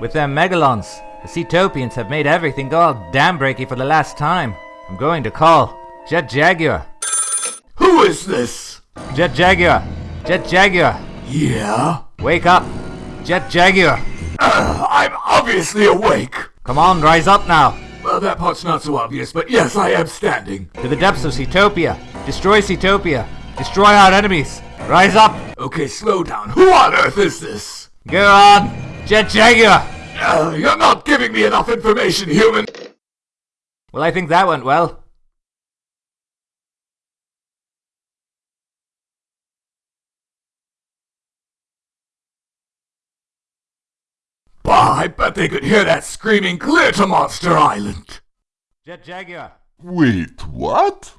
With them megalons, the Seatopians have made everything go all damn breaky for the last time. I'm going to call Jet Jaguar. Who is this? Jet Jaguar! Jet Jaguar! Yeah? Wake up! Jet Jaguar! Uh, I'm obviously awake. Come on, rise up now! Well, that part's not so obvious, but yes, I am standing. To the depths of Seatopia. Destroy Seatopia. Destroy our enemies! Rise up! Okay, slow down. Who on earth is this? Go on! Jet Jaguar! Uh, you're not giving me enough information, human! Well, I think that went well. Bah, I bet they could hear that screaming clear to Monster Island! Jet Jaguar! Wait, what?